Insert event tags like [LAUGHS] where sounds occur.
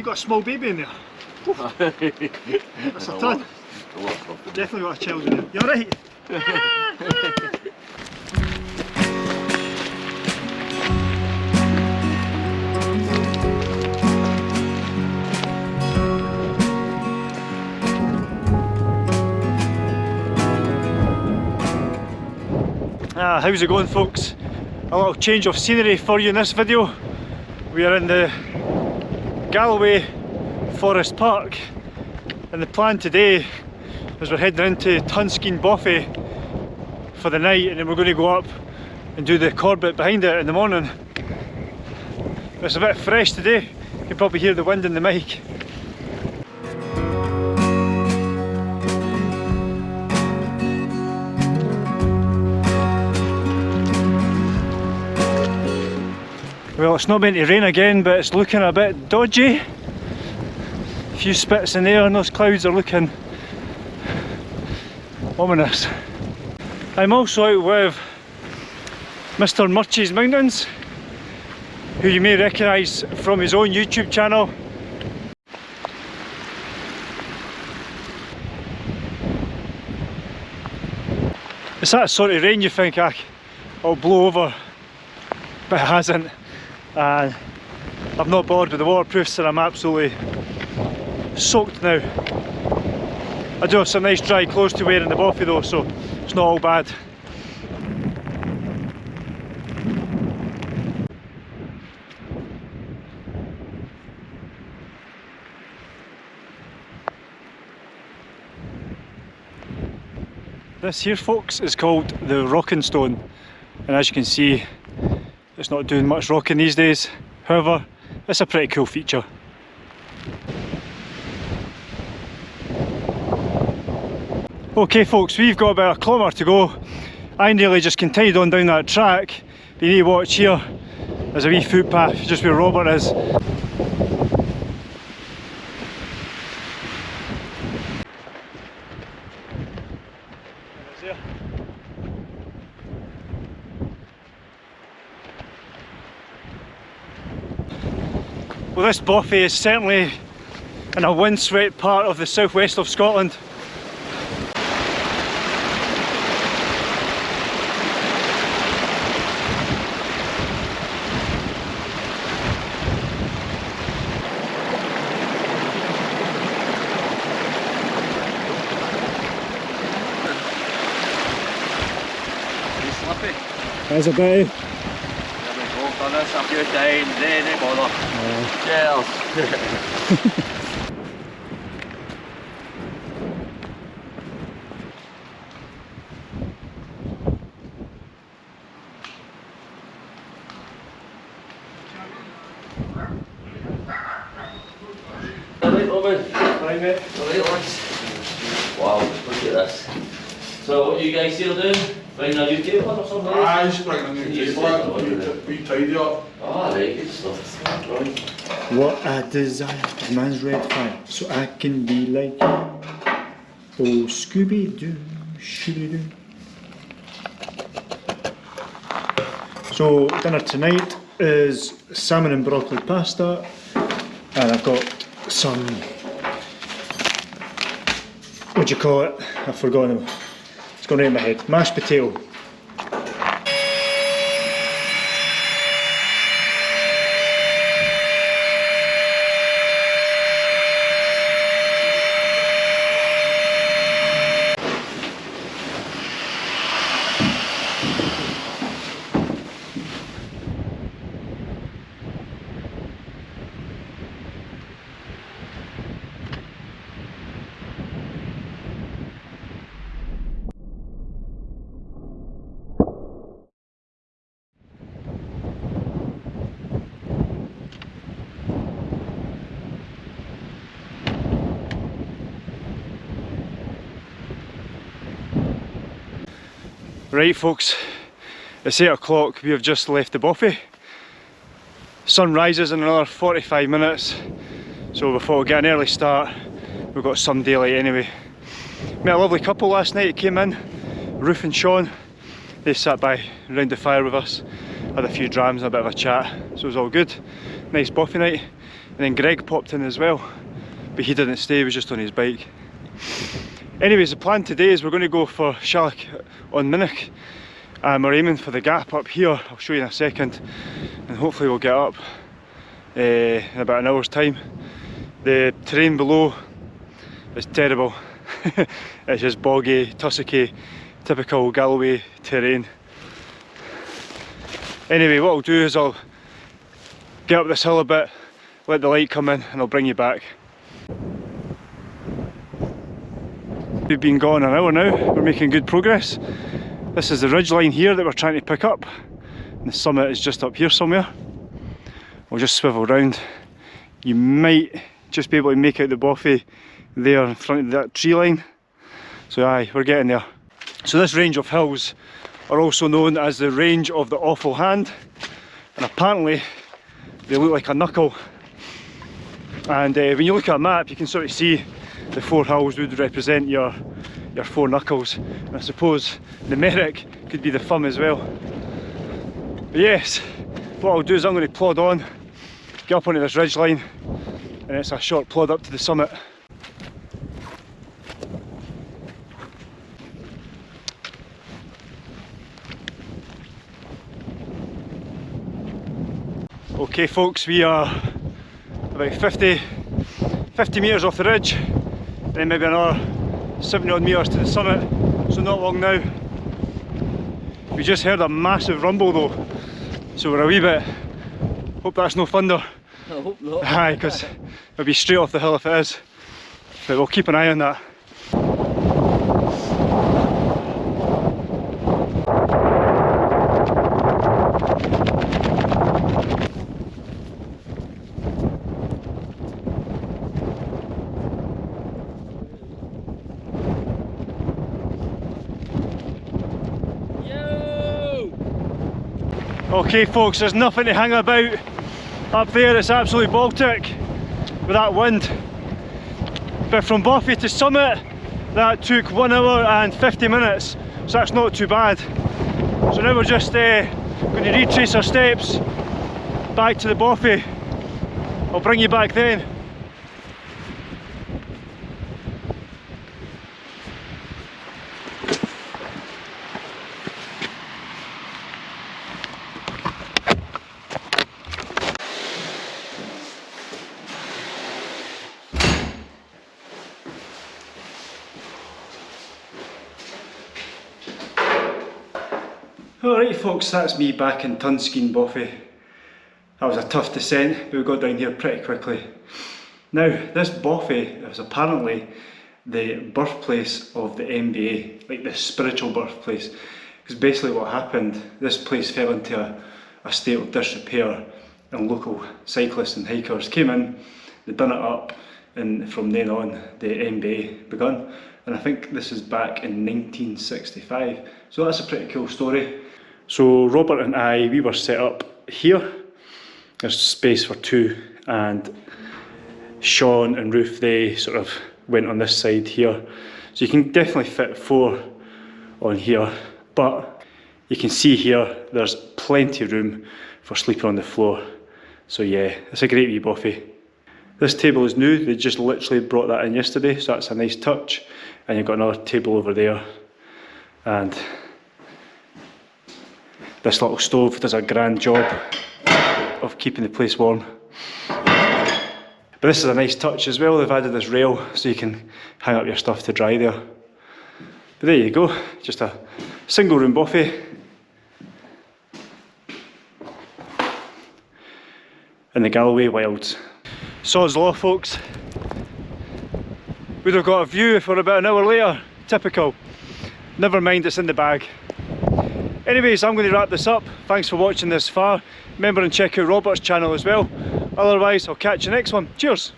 you got a small baby in there. [LAUGHS] That's a ton. A lot of stuff. Definitely got a child in there. You alright? [LAUGHS] Ah, how's it going folks? A little change of scenery for you in this video. We are in the Galloway Forest Park and the plan today is we're heading into Tunskeen Bothy for the night and then we're going to go up and do the Corbett behind it in the morning. It's a bit fresh today, you can probably hear the wind in the mic. Well, it's not meant to rain again, but it's looking a bit dodgy. A few spits in the air and those clouds are looking ominous. I'm also out with Mr Murchie's Mountains, who you may recognise from his own YouTube channel. It's that sort of rain you think ah, it'll blow over, but it hasn't and I'm not bored with the waterproofs and I'm absolutely soaked now. I do have some nice dry clothes to wear in the Bothy though so it's not all bad. This here folks is called the Rocking Stone and as you can see it's not doing much rocking these days, however, it's a pretty cool feature. Okay folks, we've got about a kilometre to go. I nearly just continued on down that track. But you need to watch here, there's a wee footpath just where Robert is. Well this Bothy is certainly in a windswept part of the southwest of Scotland. There's a bit this a few times, eh, no bother. Cheers. Alright, lads. Wow, look at this. So, what you guys here doing? Bringing a new table or something? I just bring a new table in, we tidy up. Ah, right, good stuff. Right. What I desire is man's red fire, so I can be like you. Oh, Scooby Doo, Scooby Doo. So, dinner tonight is salmon and broccoli pasta, and I've got some. What do you call it? I've forgotten. Out of my head. Mashed potato. Right folks, it's 8 o'clock, we have just left the bothy. Sun rises in another 45 minutes, so before we get an early start, we've got some daylight anyway. Met a lovely couple last night, came in, Ruth and Sean. They sat by around the fire with us, had a few drams and a bit of a chat, so it was all good. Nice bothy night. And then Greg popped in as well, but he didn't stay, he was just on his bike. Anyways, the plan today is we're going to go for Shalloch on Minnoch. And we're aiming for the gap up here, I'll show you in a second. And hopefully we'll get up uh, in about an hour's time. The terrain below is terrible. [LAUGHS] it's just boggy, tussocky, typical Galloway terrain. Anyway, what I'll do is I'll get up this hill a bit, let the light come in and I'll bring you back. We've been gone an hour now, we're making good progress. This is the ridge line here that we're trying to pick up. And the summit is just up here somewhere. We'll just swivel round. You might just be able to make out the bothy there in front of that tree line. So aye, we're getting there. So this range of hills are also known as the range of the awful hand. And apparently they look like a knuckle. And uh, when you look at a map you can sort of see the four hills would represent your your four knuckles. And I suppose the could be the thumb as well. But yes what I'll do is I'm going to plod on get up onto this ridge line and it's a short plod up to the summit. Okay folks, we are about 50, 50 metres off the ridge then maybe another 70 odd metres to the summit, so not long now. We just heard a massive rumble though, so we're a wee bit, hope that's no thunder. I hope not. Aye, because it'll be straight off the hill if it is, but we'll keep an eye on that. Okay folks, there's nothing to hang about up there, it's absolutely Baltic with that wind. But from Bothy to Summit, that took 1 hour and 50 minutes, so that's not too bad. So now we're just uh, going to retrace our steps back to the Bothy. I'll bring you back then. Alright folks, that's me back in Tunskeen Bothy. That was a tough descent, but we got down here pretty quickly. Now, this Bothy is apparently the birthplace of the MBA, like the spiritual birthplace. Because basically what happened, this place fell into a, a state of disrepair and local cyclists and hikers came in, they done it up and from then on the MBA begun. And I think this is back in 1965. So that's a pretty cool story. So Robert and I, we were set up here. There's space for two and Sean and Ruth, they sort of went on this side here. So you can definitely fit four on here, but you can see here, there's plenty of room for sleeping on the floor. So yeah, it's a great wee bothy. This table is new, they just literally brought that in yesterday, so that's a nice touch. And you've got another table over there. And this little stove does a grand job of keeping the place warm. But this is a nice touch as well, they've added this rail so you can hang up your stuff to dry there. But there you go, just a single room bothy In the Galloway Wilds. Sod's Law folks. We'd have got a view for about an hour later, typical. Never mind it's in the bag. Anyways, I'm going to wrap this up. Thanks for watching this far. Remember and check out Robert's channel as well. Otherwise, I'll catch you next one. Cheers!